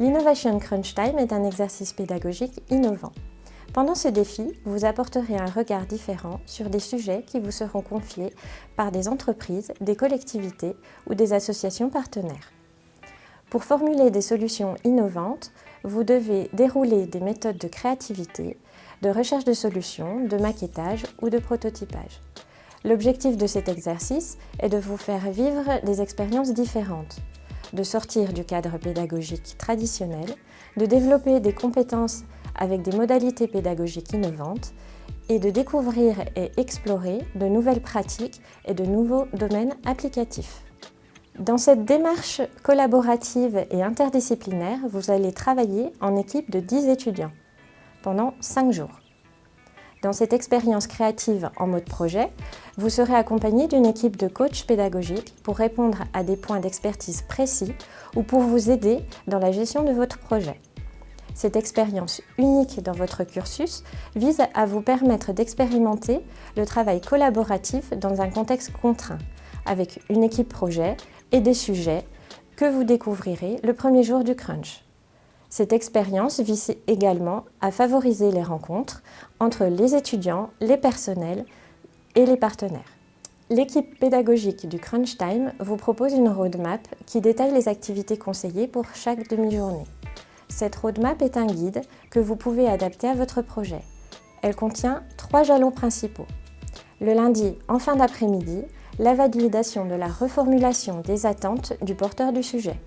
L'Innovation Crunch Time est un exercice pédagogique innovant. Pendant ce défi, vous apporterez un regard différent sur des sujets qui vous seront confiés par des entreprises, des collectivités ou des associations partenaires. Pour formuler des solutions innovantes, vous devez dérouler des méthodes de créativité, de recherche de solutions, de maquettage ou de prototypage. L'objectif de cet exercice est de vous faire vivre des expériences différentes, de sortir du cadre pédagogique traditionnel, de développer des compétences avec des modalités pédagogiques innovantes et de découvrir et explorer de nouvelles pratiques et de nouveaux domaines applicatifs. Dans cette démarche collaborative et interdisciplinaire, vous allez travailler en équipe de 10 étudiants pendant 5 jours. Dans cette expérience créative en mode projet, vous serez accompagné d'une équipe de coachs pédagogiques pour répondre à des points d'expertise précis ou pour vous aider dans la gestion de votre projet. Cette expérience unique dans votre cursus vise à vous permettre d'expérimenter le travail collaboratif dans un contexte contraint, avec une équipe projet et des sujets que vous découvrirez le premier jour du crunch. Cette expérience vise également à favoriser les rencontres entre les étudiants, les personnels et les partenaires. L'équipe pédagogique du Crunch Time vous propose une roadmap qui détaille les activités conseillées pour chaque demi-journée. Cette roadmap est un guide que vous pouvez adapter à votre projet. Elle contient trois jalons principaux. Le lundi, en fin d'après-midi, la validation de la reformulation des attentes du porteur du sujet.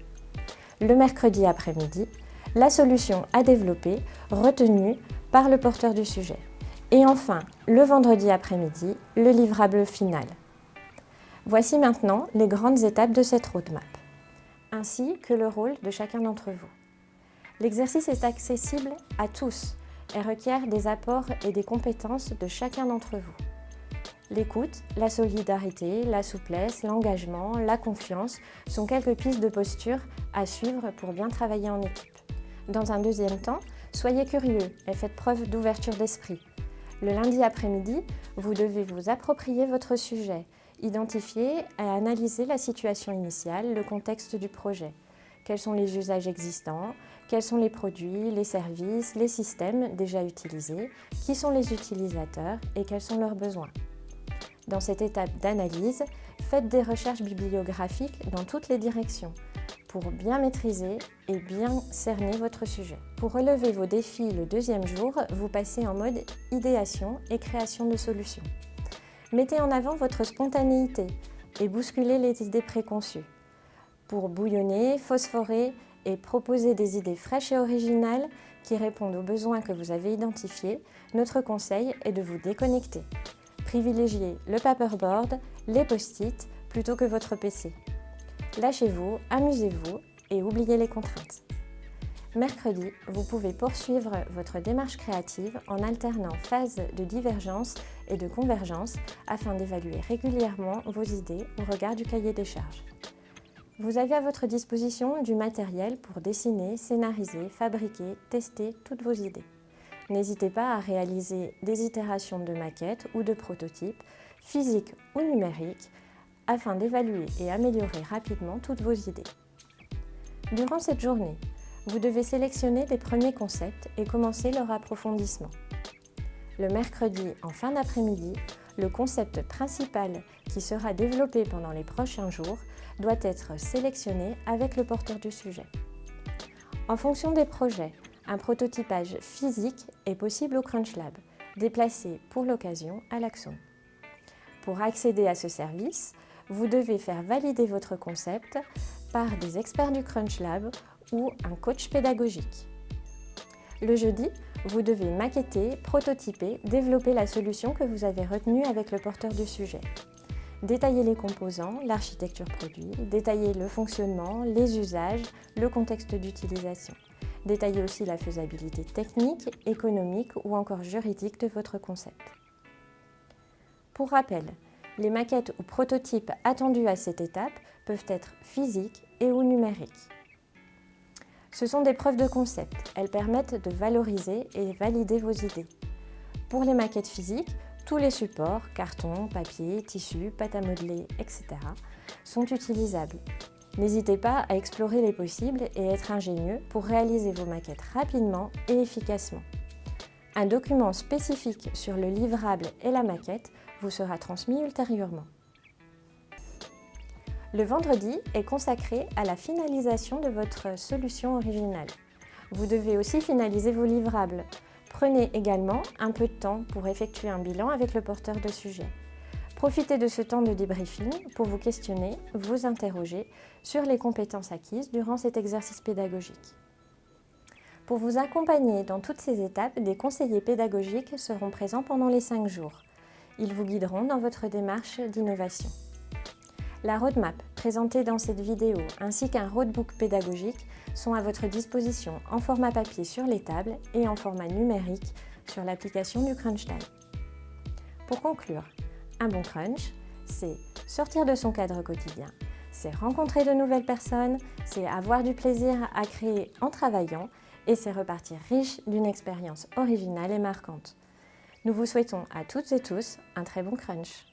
Le mercredi après-midi, la solution à développer retenue par le porteur du sujet. Et enfin, le vendredi après-midi, le livrable final. Voici maintenant les grandes étapes de cette roadmap, ainsi que le rôle de chacun d'entre vous. L'exercice est accessible à tous et requiert des apports et des compétences de chacun d'entre vous. L'écoute, la solidarité, la souplesse, l'engagement, la confiance sont quelques pistes de posture à suivre pour bien travailler en équipe. Dans un deuxième temps, soyez curieux et faites preuve d'ouverture d'esprit. Le lundi après-midi, vous devez vous approprier votre sujet, identifier et analyser la situation initiale, le contexte du projet quels sont les usages existants, quels sont les produits, les services, les systèmes déjà utilisés, qui sont les utilisateurs et quels sont leurs besoins? Dans cette étape d'analyse, faites des recherches bibliographiques dans toutes les directions pour bien maîtriser et bien cerner votre sujet. Pour relever vos défis le deuxième jour, vous passez en mode idéation et création de solutions. Mettez en avant votre spontanéité et bousculez les idées préconçues pour bouillonner, phosphorer et proposer des idées fraîches et originales qui répondent aux besoins que vous avez identifiés, notre conseil est de vous déconnecter. Privilégiez le paperboard, les post-it plutôt que votre PC. Lâchez-vous, amusez-vous et oubliez les contraintes. Mercredi, vous pouvez poursuivre votre démarche créative en alternant phases de divergence et de convergence afin d'évaluer régulièrement vos idées au regard du cahier des charges. Vous avez à votre disposition du matériel pour dessiner, scénariser, fabriquer, tester toutes vos idées. N'hésitez pas à réaliser des itérations de maquettes ou de prototypes, physiques ou numériques, afin d'évaluer et améliorer rapidement toutes vos idées. Durant cette journée, vous devez sélectionner les premiers concepts et commencer leur approfondissement. Le mercredi, en fin d'après-midi, le concept principal qui sera développé pendant les prochains jours doit être sélectionné avec le porteur du sujet. En fonction des projets, un prototypage physique est possible au Crunch Lab, déplacé pour l'occasion à l'Axon. Pour accéder à ce service, vous devez faire valider votre concept par des experts du Crunch Lab ou un coach pédagogique. Le jeudi, vous devez maqueter, prototyper, développer la solution que vous avez retenue avec le porteur du sujet. Détailler les composants, l'architecture produit, détailler le fonctionnement, les usages, le contexte d'utilisation. Détailler aussi la faisabilité technique, économique ou encore juridique de votre concept. Pour rappel, les maquettes ou prototypes attendus à cette étape peuvent être physiques et ou numériques. Ce sont des preuves de concept. Elles permettent de valoriser et valider vos idées. Pour les maquettes physiques, tous les supports, carton, papier, tissu, pâte à modeler, etc. sont utilisables. N'hésitez pas à explorer les possibles et être ingénieux pour réaliser vos maquettes rapidement et efficacement. Un document spécifique sur le livrable et la maquette vous sera transmis ultérieurement. Le vendredi est consacré à la finalisation de votre solution originale. Vous devez aussi finaliser vos livrables. Prenez également un peu de temps pour effectuer un bilan avec le porteur de sujet. Profitez de ce temps de débriefing pour vous questionner, vous interroger sur les compétences acquises durant cet exercice pédagogique. Pour vous accompagner dans toutes ces étapes, des conseillers pédagogiques seront présents pendant les 5 jours. Ils vous guideront dans votre démarche d'innovation. La roadmap présentée dans cette vidéo ainsi qu'un roadbook pédagogique sont à votre disposition en format papier sur les tables et en format numérique sur l'application du Crunch Time. Pour conclure, un bon crunch, c'est sortir de son cadre quotidien, c'est rencontrer de nouvelles personnes, c'est avoir du plaisir à créer en travaillant et c'est repartir riche d'une expérience originale et marquante. Nous vous souhaitons à toutes et tous un très bon crunch.